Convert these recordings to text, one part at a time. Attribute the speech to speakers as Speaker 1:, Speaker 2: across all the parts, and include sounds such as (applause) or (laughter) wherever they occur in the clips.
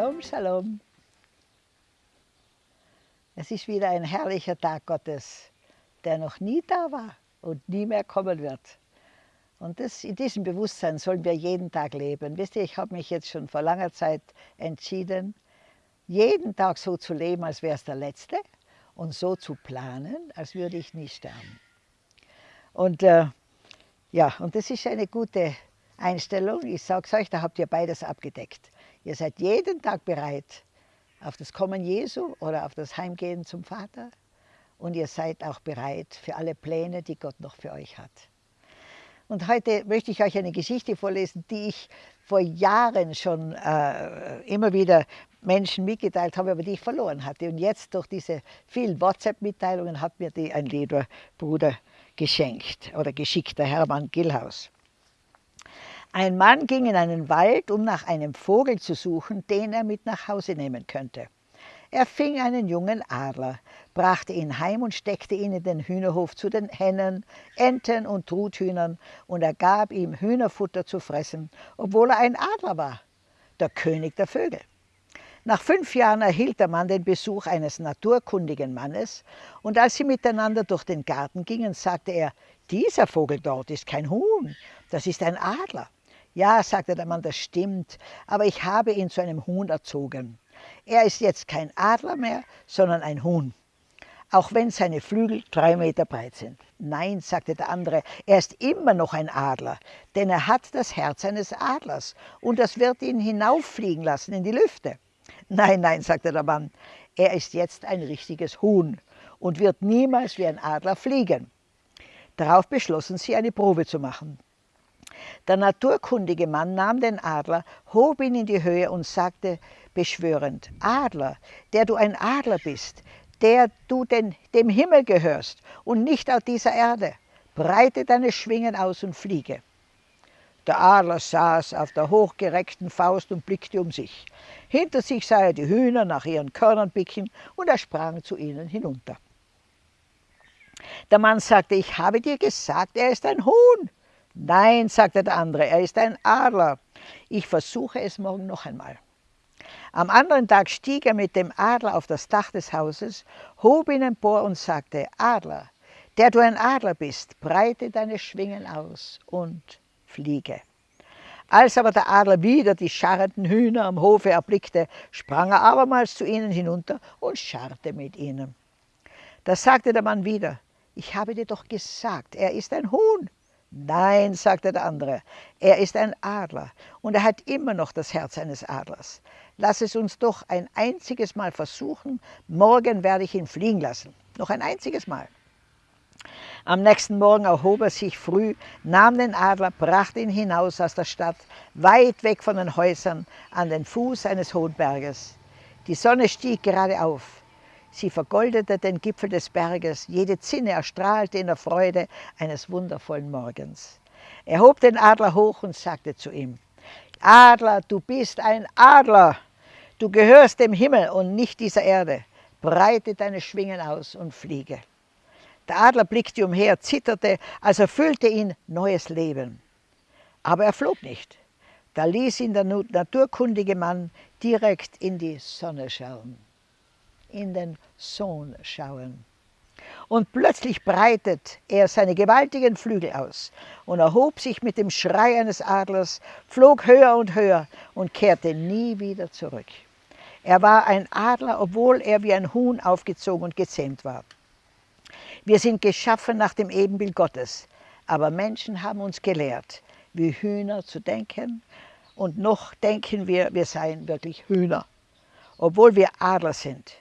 Speaker 1: Shalom, Shalom. Es ist wieder ein herrlicher Tag Gottes, der noch nie da war und nie mehr kommen wird. Und das, in diesem Bewusstsein sollen wir jeden Tag leben. Wisst ihr, ich habe mich jetzt schon vor langer Zeit entschieden, jeden Tag so zu leben, als wäre es der letzte und so zu planen, als würde ich nie sterben. Und äh, ja, und das ist eine gute Einstellung. Ich sage es euch, da habt ihr beides abgedeckt. Ihr seid jeden Tag bereit auf das Kommen Jesu oder auf das Heimgehen zum Vater. Und ihr seid auch bereit für alle Pläne, die Gott noch für euch hat. Und heute möchte ich euch eine Geschichte vorlesen, die ich vor Jahren schon äh, immer wieder Menschen mitgeteilt habe, aber die ich verloren hatte. Und jetzt durch diese vielen WhatsApp-Mitteilungen hat mir die ein lieber Bruder geschenkt oder geschickt, der Hermann Gillhaus. Ein Mann ging in einen Wald, um nach einem Vogel zu suchen, den er mit nach Hause nehmen könnte. Er fing einen jungen Adler, brachte ihn heim und steckte ihn in den Hühnerhof zu den Hennen, Enten und Truthühnern, und er gab ihm Hühnerfutter zu fressen, obwohl er ein Adler war, der König der Vögel. Nach fünf Jahren erhielt der Mann den Besuch eines naturkundigen Mannes, und als sie miteinander durch den Garten gingen, sagte er, dieser Vogel dort ist kein Huhn, das ist ein Adler. Ja, sagte der Mann, das stimmt, aber ich habe ihn zu einem Huhn erzogen. Er ist jetzt kein Adler mehr, sondern ein Huhn, auch wenn seine Flügel drei Meter breit sind. Nein, sagte der andere, er ist immer noch ein Adler, denn er hat das Herz eines Adlers und das wird ihn hinauffliegen lassen in die Lüfte. Nein, nein, sagte der Mann, er ist jetzt ein richtiges Huhn und wird niemals wie ein Adler fliegen. Darauf beschlossen sie, eine Probe zu machen. Der naturkundige Mann nahm den Adler, hob ihn in die Höhe und sagte beschwörend, Adler, der du ein Adler bist, der du den, dem Himmel gehörst und nicht auf dieser Erde, breite deine Schwingen aus und fliege. Der Adler saß auf der hochgereckten Faust und blickte um sich. Hinter sich sah er die Hühner nach ihren Körnern picken und er sprang zu ihnen hinunter. Der Mann sagte, ich habe dir gesagt, er ist ein Huhn. Nein, sagte der andere, er ist ein Adler. Ich versuche es morgen noch einmal. Am anderen Tag stieg er mit dem Adler auf das Dach des Hauses, hob ihn empor und sagte, Adler, der du ein Adler bist, breite deine Schwingen aus und fliege. Als aber der Adler wieder die scharrenden Hühner am Hofe erblickte, sprang er abermals zu ihnen hinunter und scharrte mit ihnen. Da sagte der Mann wieder, ich habe dir doch gesagt, er ist ein Huhn. Nein, sagte der andere, er ist ein Adler und er hat immer noch das Herz eines Adlers. Lass es uns doch ein einziges Mal versuchen, morgen werde ich ihn fliegen lassen. Noch ein einziges Mal. Am nächsten Morgen erhob er sich früh, nahm den Adler, brachte ihn hinaus aus der Stadt, weit weg von den Häusern, an den Fuß eines hohen Berges. Die Sonne stieg gerade auf. Sie vergoldete den Gipfel des Berges, jede Zinne erstrahlte in der Freude eines wundervollen Morgens. Er hob den Adler hoch und sagte zu ihm, Adler, du bist ein Adler, du gehörst dem Himmel und nicht dieser Erde. Breite deine Schwingen aus und fliege. Der Adler blickte umher, zitterte, als erfüllte ihn neues Leben. Aber er flog nicht. Da ließ ihn der naturkundige Mann direkt in die Sonne schauen in den Sohn schauen. Und plötzlich breitet er seine gewaltigen Flügel aus und erhob sich mit dem Schrei eines Adlers, flog höher und höher und kehrte nie wieder zurück. Er war ein Adler, obwohl er wie ein Huhn aufgezogen und gezähmt war. Wir sind geschaffen nach dem Ebenbild Gottes, aber Menschen haben uns gelehrt, wie Hühner zu denken und noch denken wir, wir seien wirklich Hühner, obwohl wir Adler sind.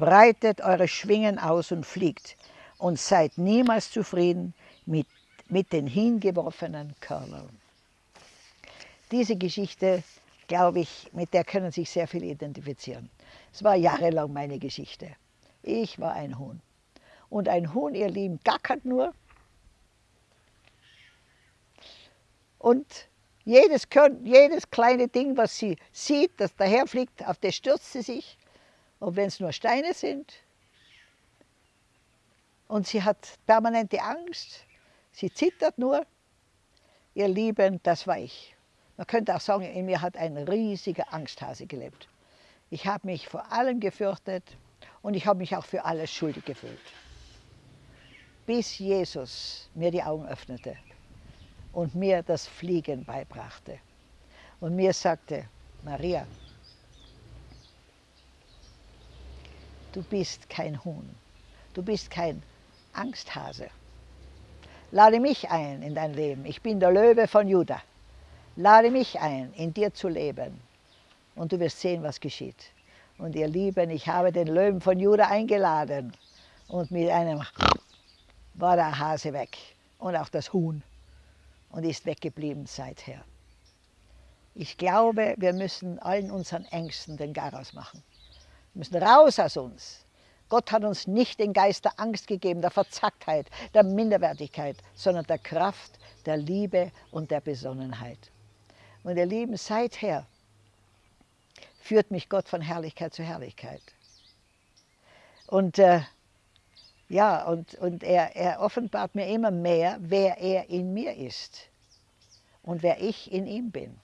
Speaker 1: Breitet eure Schwingen aus und fliegt und seid niemals zufrieden mit, mit den hingeworfenen Körnern. Diese Geschichte, glaube ich, mit der können sich sehr viele identifizieren. Es war jahrelang meine Geschichte. Ich war ein Huhn. Und ein Huhn, ihr Lieben, gackert nur. Und jedes, jedes kleine Ding, was sie sieht, das daherfliegt, auf das stürzt sie sich. Und wenn es nur Steine sind, und sie hat permanente Angst, sie zittert nur, ihr Lieben, das war ich. Man könnte auch sagen, in mir hat ein riesiger Angsthase gelebt. Ich habe mich vor allem gefürchtet und ich habe mich auch für alles schuldig gefühlt. Bis Jesus mir die Augen öffnete und mir das Fliegen beibrachte und mir sagte, Maria, du bist kein Huhn, du bist kein Angsthase. Lade mich ein in dein Leben. Ich bin der Löwe von Juda. Lade mich ein, in dir zu leben. Und du wirst sehen, was geschieht. Und ihr Lieben, ich habe den Löwen von Juda eingeladen. Und mit einem war der Hase weg. Und auch das Huhn. Und ist weggeblieben seither. Ich glaube, wir müssen allen unseren Ängsten den Garaus machen. Wir müssen raus aus uns. Gott hat uns nicht den Geist der Angst gegeben, der Verzacktheit, der Minderwertigkeit, sondern der Kraft, der Liebe und der Besonnenheit. Und ihr Lieben, seither führt mich Gott von Herrlichkeit zu Herrlichkeit. Und äh, ja, und, und er, er offenbart mir immer mehr, wer er in mir ist und wer ich in ihm bin.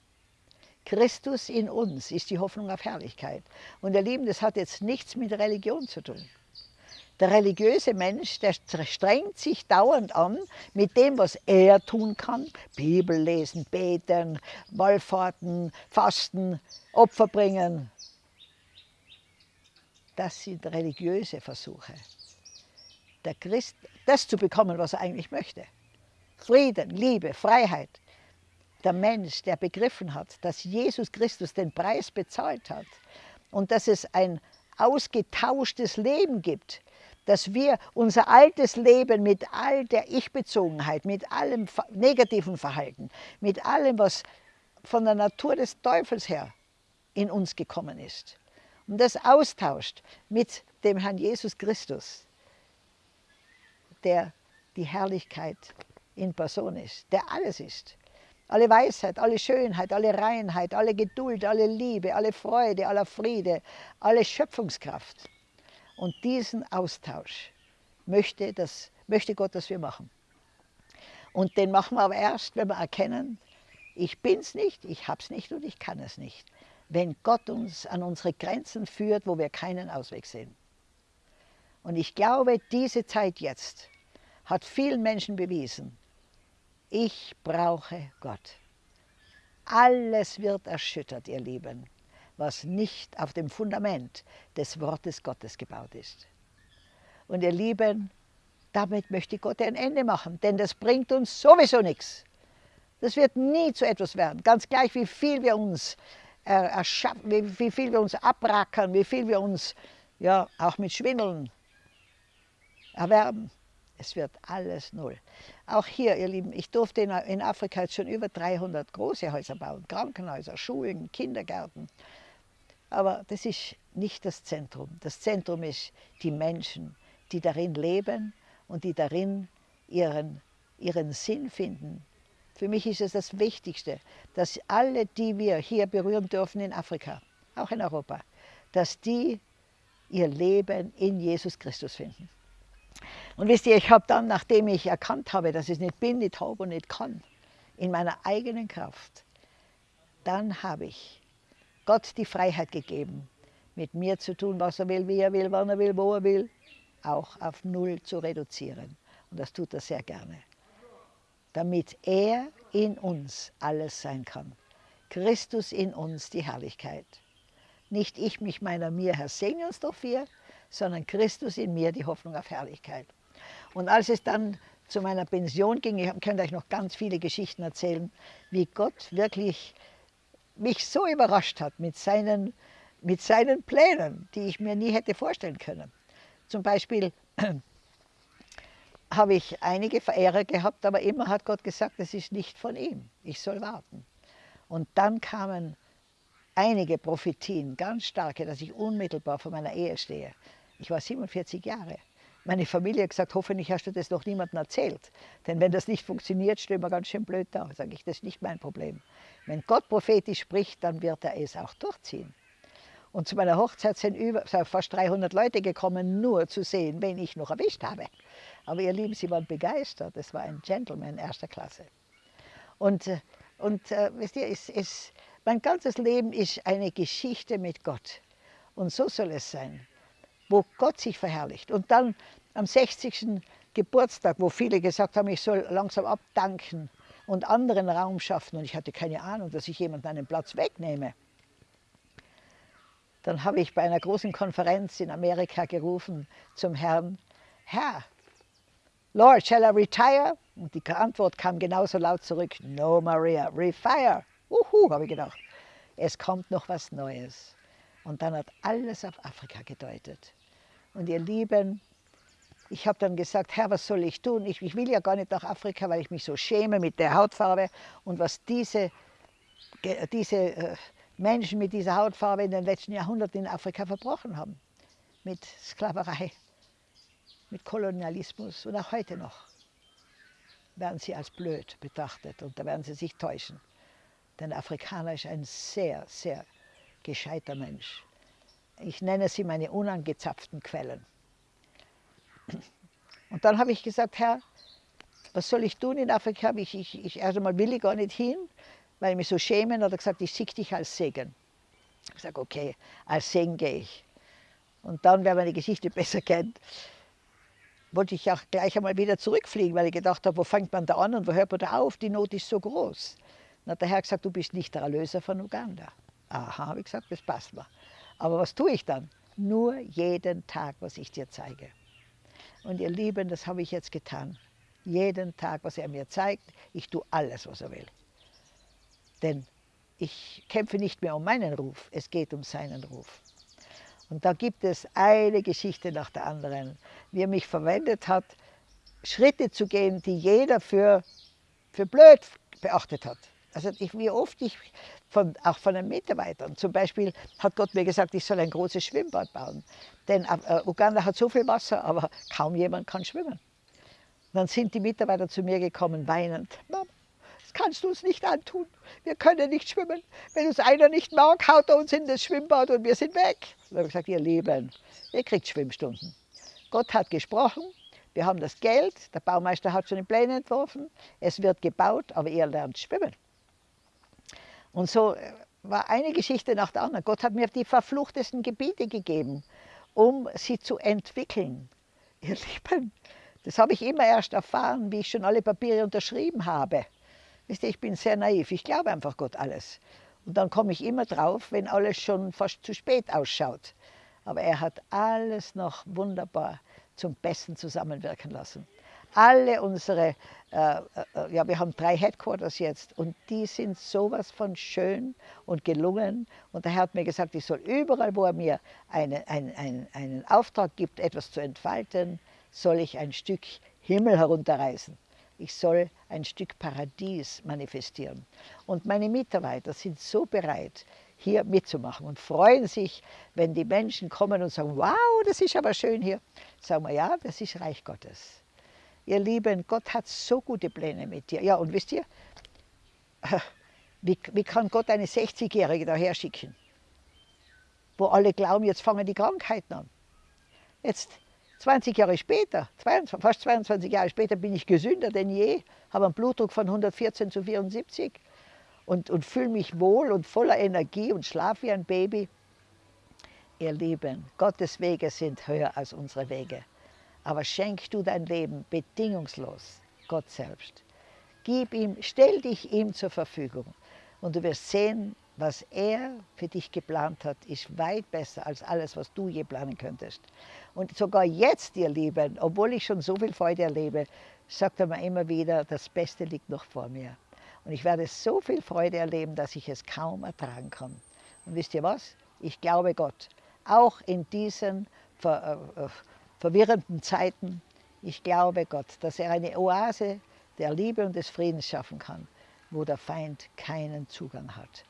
Speaker 1: Christus in uns ist die Hoffnung auf Herrlichkeit. Und ihr Lieben, das hat jetzt nichts mit Religion zu tun. Der religiöse Mensch, der strengt sich dauernd an mit dem, was er tun kann. Bibel lesen, beten, Wallfahrten, fasten, Opfer bringen. Das sind religiöse Versuche. Der Christ, das zu bekommen, was er eigentlich möchte. Frieden, Liebe, Freiheit der Mensch, der begriffen hat, dass Jesus Christus den Preis bezahlt hat und dass es ein ausgetauschtes Leben gibt, dass wir unser altes Leben mit all der Ich-Bezogenheit, mit allem negativen Verhalten, mit allem, was von der Natur des Teufels her in uns gekommen ist, und das austauscht mit dem Herrn Jesus Christus, der die Herrlichkeit in Person ist, der alles ist, alle Weisheit, alle Schönheit, alle Reinheit, alle Geduld, alle Liebe, alle Freude, aller Friede, alle Schöpfungskraft. Und diesen Austausch möchte, das, möchte Gott, dass wir machen. Und den machen wir aber erst, wenn wir erkennen, ich bin es nicht, ich habe es nicht und ich kann es nicht. Wenn Gott uns an unsere Grenzen führt, wo wir keinen Ausweg sehen. Und ich glaube, diese Zeit jetzt hat vielen Menschen bewiesen, ich brauche Gott. Alles wird erschüttert, ihr Lieben, was nicht auf dem Fundament des Wortes Gottes gebaut ist. Und ihr Lieben, damit möchte Gott ein Ende machen, denn das bringt uns sowieso nichts. Das wird nie zu etwas werden, ganz gleich wie viel wir uns erschaffen, wie, wie viel wir uns abrackern, wie viel wir uns ja auch mit Schwindeln erwerben. Es wird alles null. Auch hier, ihr Lieben, ich durfte in Afrika jetzt schon über 300 große Häuser bauen, Krankenhäuser, Schulen, Kindergärten. Aber das ist nicht das Zentrum. Das Zentrum ist die Menschen, die darin leben und die darin ihren, ihren Sinn finden. Für mich ist es das Wichtigste, dass alle, die wir hier berühren dürfen in Afrika, auch in Europa, dass die ihr Leben in Jesus Christus finden. Und wisst ihr, ich habe dann, nachdem ich erkannt habe, dass ich nicht bin, nicht habe und nicht kann, in meiner eigenen Kraft, dann habe ich Gott die Freiheit gegeben, mit mir zu tun, was er will, wie er will, wann er will, wo er will, auch auf Null zu reduzieren. Und das tut er sehr gerne. Damit er in uns alles sein kann. Christus in uns die Herrlichkeit. Nicht ich mich meiner mir, Herr, segne uns doch vier, sondern Christus in mir die Hoffnung auf Herrlichkeit. Und als es dann zu meiner Pension ging, ich könnte euch noch ganz viele Geschichten erzählen, wie Gott wirklich mich so überrascht hat mit seinen, mit seinen Plänen, die ich mir nie hätte vorstellen können. Zum Beispiel (clears throat) habe ich einige Verehrer gehabt, aber immer hat Gott gesagt, das ist nicht von ihm, ich soll warten. Und dann kamen einige Prophetien, ganz starke, dass ich unmittelbar vor meiner Ehe stehe. Ich war 47 Jahre. Meine Familie hat gesagt, hoffentlich hast du das noch niemandem erzählt. Denn wenn das nicht funktioniert, stehen wir ganz schön blöd da. Sage ich, das ist nicht mein Problem. Wenn Gott prophetisch spricht, dann wird er es auch durchziehen. Und zu meiner Hochzeit sind über, fast 300 Leute gekommen, nur zu sehen, wen ich noch erwischt habe. Aber ihr Lieben, sie waren begeistert. Es war ein Gentleman erster Klasse. Und, äh, und äh, wisst ihr, es, es, mein ganzes Leben ist eine Geschichte mit Gott. Und so soll es sein, wo Gott sich verherrlicht. Und dann am 60. Geburtstag, wo viele gesagt haben, ich soll langsam abdanken und anderen Raum schaffen. Und ich hatte keine Ahnung, dass ich jemanden einen Platz wegnehme. Dann habe ich bei einer großen Konferenz in Amerika gerufen zum Herrn, Herr, Lord, shall I retire? Und die Antwort kam genauso laut zurück, no Maria, refire. Uhu, habe ich gedacht. Es kommt noch was Neues. Und dann hat alles auf Afrika gedeutet. Und ihr Lieben, ich habe dann gesagt, Herr, was soll ich tun? Ich, ich, will ja gar nicht nach Afrika, weil ich mich so schäme mit der Hautfarbe und was diese, diese äh, Menschen mit dieser Hautfarbe in den letzten Jahrhunderten in Afrika verbrochen haben. Mit Sklaverei, mit Kolonialismus und auch heute noch werden sie als blöd betrachtet und da werden sie sich täuschen. Denn Afrikaner ist ein sehr, sehr gescheiter Mensch. Ich nenne sie meine unangezapften Quellen. Und dann habe ich gesagt, Herr, was soll ich tun in Afrika? Ich, ich, ich, erst einmal will ich gar nicht hin, weil ich mich so schäme. Und hat er gesagt, ich sehe dich als Segen. Ich gesagt, okay, als Segen gehe ich. Und dann, wer meine Geschichte (laughs) besser kennt, wollte ich auch gleich einmal wieder zurückfliegen, weil ich gedacht habe, wo fängt man da an und wo hört man da auf? Die Not ist so groß. Dann hat der Herr gesagt, du bist nicht der Erlöser von Uganda. Aha, habe ich gesagt, das passt mir. Aber was tue ich dann? Nur jeden Tag, was ich dir zeige. Und ihr Lieben, das habe ich jetzt getan. Jeden Tag, was er mir zeigt, ich tue alles, was er will. Denn ich kämpfe nicht mehr um meinen Ruf, es geht um seinen Ruf. Und da gibt es eine Geschichte nach der anderen, wie er mich verwendet hat, Schritte zu gehen, die jeder für, für blöd beachtet hat. Also ich, wie oft ich, von, auch von den Mitarbeitern, zum Beispiel hat Gott mir gesagt, ich soll ein großes Schwimmbad bauen. Denn äh, Uganda hat so viel Wasser, aber kaum jemand kann schwimmen. Und dann sind die Mitarbeiter zu mir gekommen, weinend. Mama, das kannst du uns nicht antun. Wir können nicht schwimmen. Wenn uns einer nicht mag, haut er uns in das Schwimmbad und wir sind weg. dann habe ich gesagt, ihr Lieben, ihr kriegt Schwimmstunden. Gott hat gesprochen, wir haben das Geld, der Baumeister hat schon die Pläne entworfen, es wird gebaut, aber ihr lernt schwimmen. Und so äh, war eine Geschichte nach der anderen. Gott hat mir die verfluchtesten Gebiete gegeben, um sie zu entwickeln. Ihr (laughs) Lieben, das habe ich immer erst erfahren, wie ich schon alle Papiere unterschrieben habe. Wisst ihr, ich bin sehr naiv, ich glaube einfach Gott alles. Und dann komme ich immer drauf, wenn alles schon fast zu spät ausschaut. Aber er hat alles noch wunderbar zum Besten zusammenwirken lassen alle unsere, äh, äh, ja, wir haben drei Headquarters jetzt und die sind sowas von schön und gelungen. Und der Herr hat mir gesagt, ich soll überall, wo er mir eine, ein, ein, einen Auftrag gibt, etwas zu entfalten, soll ich ein Stück Himmel herunterreißen. Ich soll ein Stück Paradies manifestieren. Und meine Mitarbeiter sind so bereit, hier mitzumachen und freuen sich, wenn die Menschen kommen und sagen, wow, das ist aber schön hier. Sagen wir, ja, das ist Reich Gottes. Ihr Lieben, Gott hat so gute Pläne mit dir. Ja, und wisst ihr, wie, wie kann Gott eine 60-Jährige daher schicken? Wo alle glauben, jetzt fangen die Krankheiten an. Jetzt, 20 Jahre später, 22, fast 22 Jahre später, bin ich gesünder denn je, habe einen Blutdruck von 114 zu 74 und, und fühle mich wohl und voller Energie und schlafe wie ein Baby. Ihr Lieben, Gottes Wege sind höher als unsere Wege. Aber schenk du dein Leben bedingungslos Gott selbst. Gib ihm, stell dich ihm zur Verfügung und du wirst sehen, was er für dich geplant hat, ist weit besser als alles, was du je planen könntest. Und sogar jetzt, ihr Lieben, obwohl ich schon so viel Freude erlebe, sagt er mir immer wieder, das Beste liegt noch vor mir. Und ich werde so viel Freude erleben, dass ich es kaum ertragen kann. Und wisst ihr was? Ich glaube Gott. Auch in diesen Ver äh, verwirrenden Zeiten. Ich glaube Gott, dass er eine Oase der Liebe und des Friedens schaffen kann, wo der Feind keinen Zugang hat.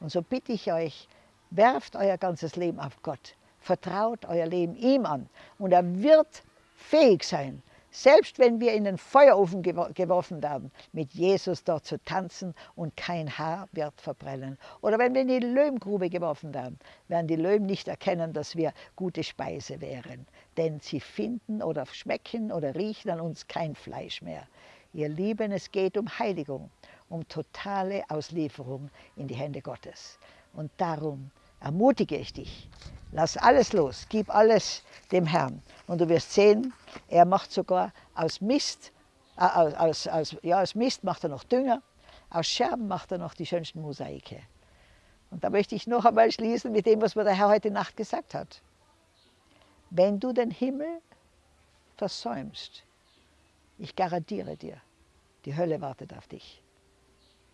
Speaker 1: Und so bitte ich euch, werft euer ganzes Leben auf Gott, vertraut euer Leben ihm an und er wird fähig sein, selbst wenn wir in den Feuerofen geworfen werden, mit Jesus dort zu tanzen und kein Haar wird verbrennen. Oder wenn wir in die Löwengrube geworfen werden, werden die Löwen nicht erkennen, dass wir gute Speise wären. Denn sie finden oder schmecken oder riechen an uns kein Fleisch mehr. Ihr Lieben, es geht um Heiligung, um totale Auslieferung in die Hände Gottes. Und darum ermutige ich dich. Lass alles los, gib alles dem Herrn. Und du wirst sehen, er macht sogar aus Mist, äh, aus, aus, ja, aus Mist macht er noch Dünger, aus Scherben macht er noch die schönsten Mosaike. Und da möchte ich noch einmal schließen mit dem, was mir der Herr heute Nacht gesagt hat. Wenn du den Himmel versäumst, ich garantiere dir, die Hölle wartet auf dich.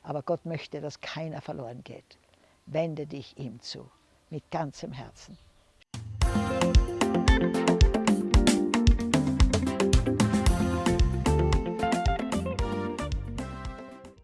Speaker 1: Aber Gott möchte, dass keiner verloren geht. Wende dich ihm zu, mit ganzem Herzen.